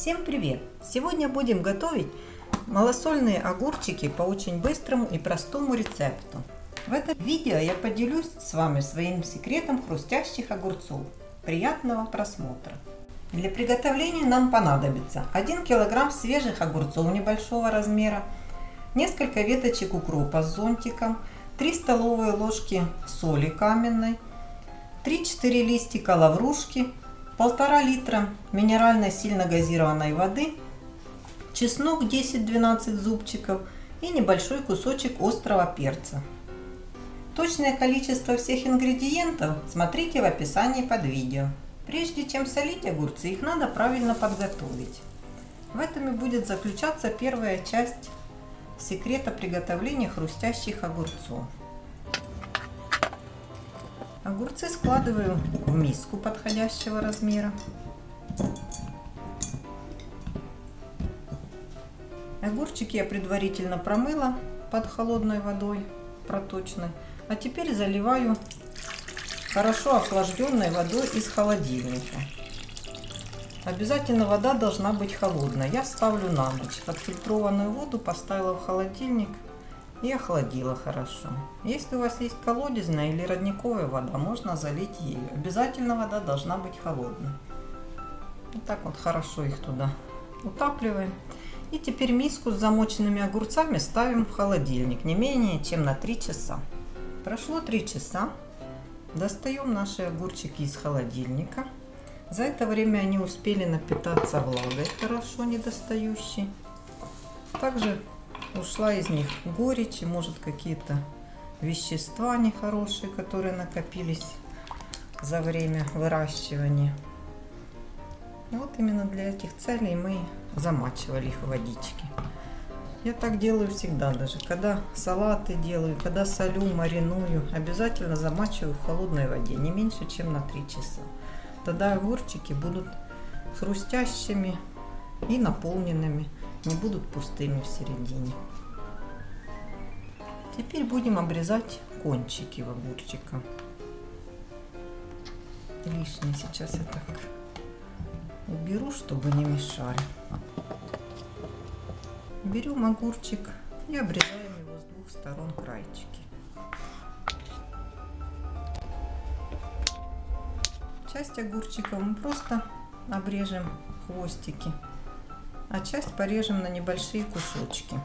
Всем привет! Сегодня будем готовить малосольные огурчики по очень быстрому и простому рецепту. В этом видео я поделюсь с вами своим секретом хрустящих огурцов. Приятного просмотра! Для приготовления нам понадобится 1 кг свежих огурцов небольшого размера, несколько веточек укропа с зонтиком, 3 столовые ложки соли каменной, 3-4 листика лаврушки, полтора литра минеральной сильно газированной воды, чеснок 10-12 зубчиков и небольшой кусочек острого перца. Точное количество всех ингредиентов смотрите в описании под видео. Прежде чем солить огурцы, их надо правильно подготовить. В этом и будет заключаться первая часть секрета приготовления хрустящих огурцов. Огурцы складываю в миску подходящего размера. Огурчики я предварительно промыла под холодной водой проточной. А теперь заливаю хорошо охлажденной водой из холодильника. Обязательно вода должна быть холодная. Я ставлю на ночь. Отфильтрованную воду поставила в холодильник и охладила хорошо. Если у вас есть колодезная или родниковая вода, можно залить ее. Обязательно вода должна быть холодной. Вот так вот хорошо их туда утапливаем. И теперь миску с замоченными огурцами ставим в холодильник не менее чем на 3 часа. Прошло 3 часа. Достаем наши огурчики из холодильника. За это время они успели напитаться влагой хорошо недостающей. Также ушла из них горечь и может какие-то вещества нехорошие, которые накопились за время выращивания. Вот именно для этих целей мы замачивали их в водичке. Я так делаю всегда, даже когда салаты делаю, когда солю, мариную, обязательно замачиваю в холодной воде, не меньше, чем на 3 часа. Тогда огурчики будут хрустящими и наполненными не будут пустыми в середине. Теперь будем обрезать кончики в огурчика. Лишнее сейчас я так уберу, чтобы не мешали. Берем огурчик и обрезаем его с двух сторон крайчики. Часть огурчика мы просто обрежем хвостики а часть порежем на небольшие кусочки.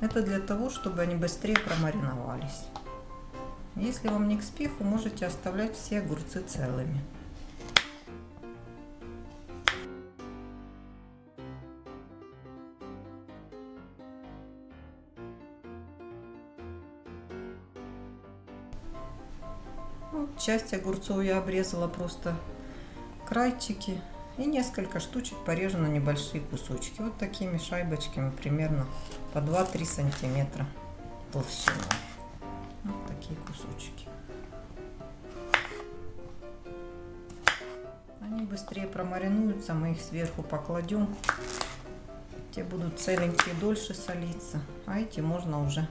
Это для того, чтобы они быстрее промариновались. Если вам не к спеху, можете оставлять все огурцы целыми. Ну, часть огурцов я обрезала просто крайчики и несколько штучек порежу на небольшие кусочки. Вот такими шайбочками, примерно по 2-3 сантиметра толщиной. Вот такие кусочки. Они быстрее промаринуются, мы их сверху покладем. Те будут целенькие дольше солиться, а эти можно уже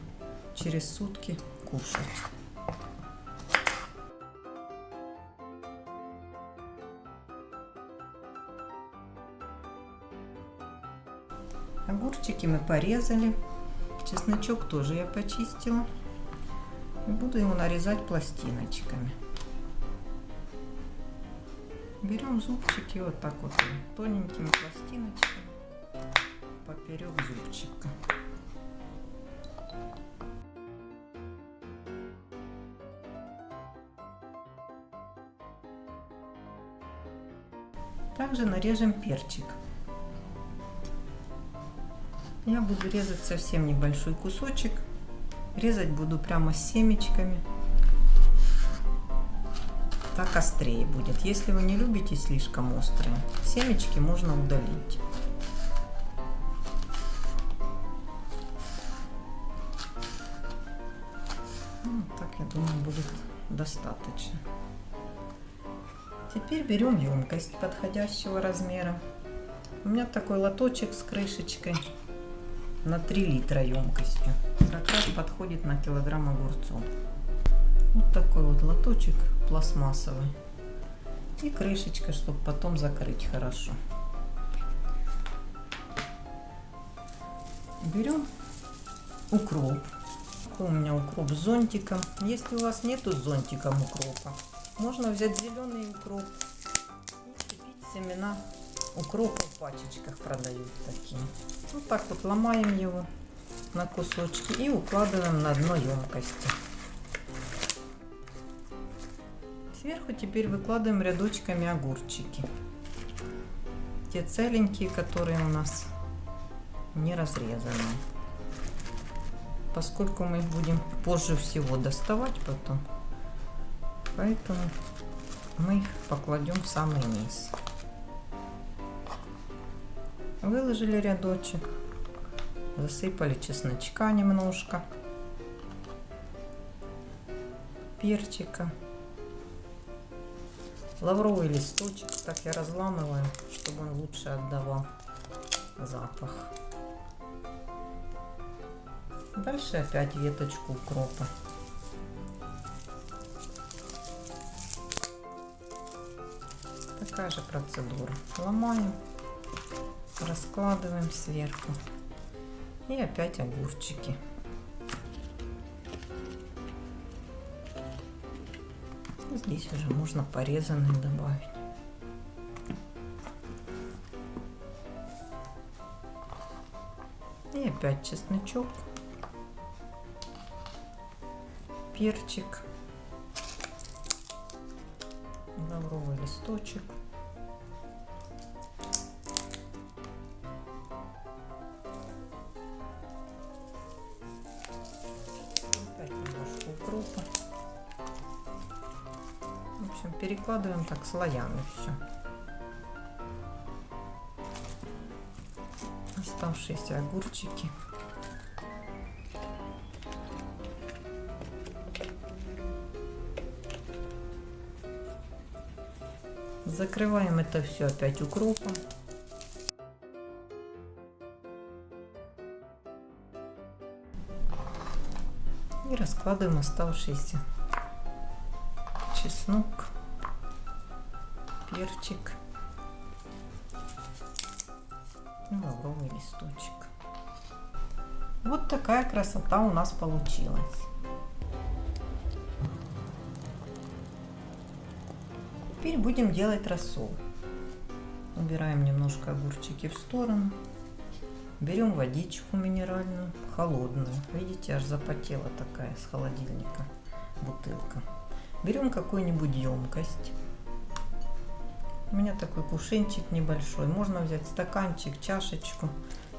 через сутки кушать. Огурчики мы порезали. Чесночок тоже я почистила. Буду его нарезать пластиночками. Берем зубчики вот так вот тоненькими пластиночками поперек зубчика. Также нарежем перчик. Я буду резать совсем небольшой кусочек. Резать буду прямо с семечками. Так острее будет. Если вы не любите слишком острые, семечки можно удалить. Ну, так, я думаю, будет достаточно. Теперь берем емкость подходящего размера. У меня такой лоточек с крышечкой на 3 литра емкостью. Как раз подходит на килограмм огурцов. Вот такой вот лоточек пластмассовый. И крышечка, чтобы потом закрыть хорошо. Берем укроп. У меня укроп с зонтиком. Если у вас нету с зонтиком укропа, можно взять зеленый укроп и семена укропа в пачечках продают такие. Вот так вот ломаем его на кусочки и укладываем на дно емкости. Сверху теперь выкладываем рядочками огурчики. Те целенькие, которые у нас не разрезаны. Поскольку мы их будем позже всего доставать потом, поэтому мы их покладем в самый низ. Выложили рядочек, засыпали чесночка немножко, перчика, лавровый листочек, так я разламываю, чтобы он лучше отдавал запах. Дальше опять веточку укропа. Такая же процедура. Ломаем, раскладываем сверху. И опять огурчики. Здесь уже можно порезанные добавить. И опять чесночок, перчик, лавровый листочек. Общем, перекладываем так слоями все. Оставшиеся огурчики. Закрываем это все опять укропом. И раскладываем оставшиеся чеснок, перчик лавровый листочек. Вот такая красота у нас получилась. Теперь будем делать рассол. Убираем немножко огурчики в сторону. Берем водичку минеральную, холодную. Видите, аж запотела такая с холодильника бутылка. Берем какую-нибудь емкость. У меня такой кувшинчик небольшой. Можно взять стаканчик, чашечку,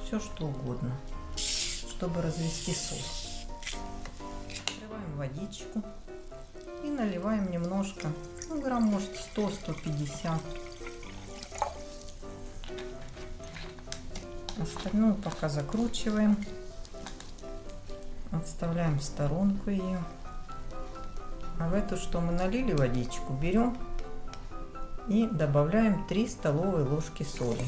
все что угодно, чтобы развести сок. Открываем водичку и наливаем немножко, ну, грамм может 100-150. Остальную пока закручиваем. Отставляем в сторонку ее. А в эту, что мы налили водичку, берем и добавляем 3 столовые ложки соли.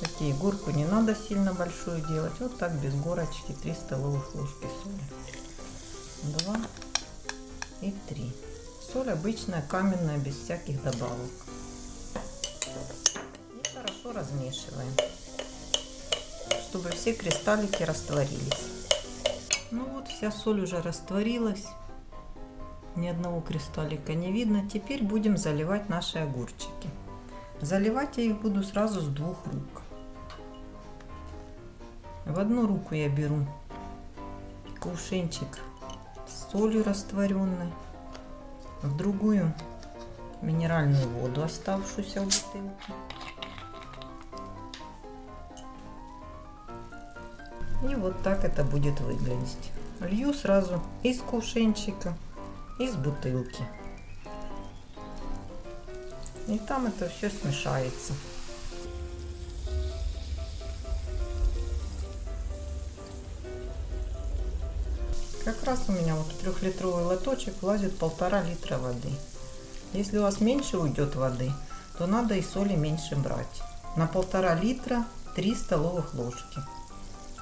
Такие горку не надо сильно большую делать. Вот так без горочки 3 столовых ложки соли. 2 и 3. Соль обычная каменная, без всяких добавок. И хорошо размешиваем, чтобы все кристаллики растворились. Ну вот, вся соль уже растворилась. Ни одного кристаллика не видно. Теперь будем заливать наши огурчики. Заливать я их буду сразу с двух рук. В одну руку я беру кувшинчик с солью растворенной, в другую минеральную воду, оставшуюся в бутылке. И вот так это будет выглядеть. Лью сразу из кувшинчика, из бутылки. И там это все смешается. Как раз у меня вот в трехлитровый лоточек влазит полтора литра воды. Если у вас меньше уйдет воды, то надо и соли меньше брать. На полтора литра 3 столовых ложки.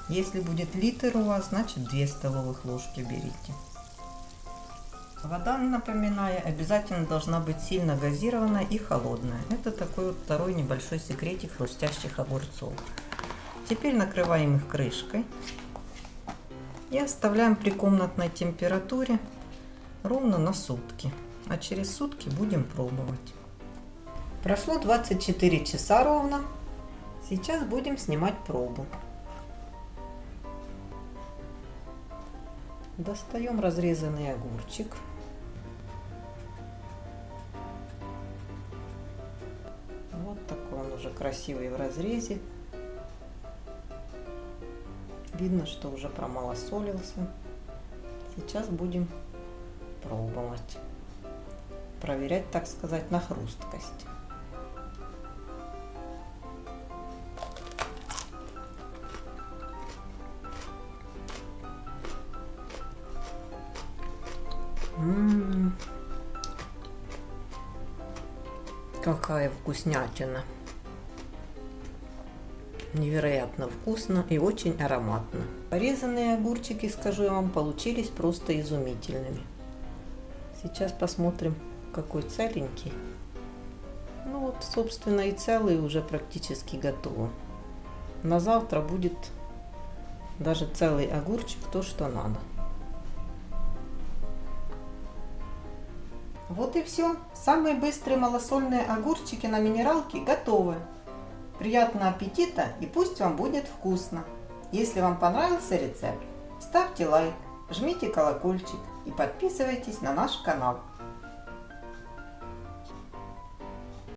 Если будет литр у вас, значит 2 столовых ложки берите. Вода, напоминаю, обязательно должна быть сильно газированная и холодная. Это такой вот второй небольшой секретик хрустящих огурцов. Теперь накрываем их крышкой и оставляем при комнатной температуре ровно на сутки. А через сутки будем пробовать. Прошло 24 часа ровно. Сейчас будем снимать пробу. Достаем разрезанный огурчик. Красивый в разрезе. Видно, что уже промалосолился. Сейчас будем пробовать. Проверять, так сказать, на хрусткость. М-м-м. Какая вкуснятина. Невероятно вкусно и очень ароматно. Порезанные огурчики, скажу я вам, получились просто изумительными. Сейчас посмотрим, какой целенький. Ну вот, собственно, и целый уже практически готово. На завтра будет даже целый огурчик, то, что надо. Вот и все. Самые быстрые малосольные огурчики на минералке готовы. Приятного аппетита и пусть вам будет вкусно. Если вам понравился рецепт, ставьте лайк, жмите колокольчик и подписывайтесь на наш канал.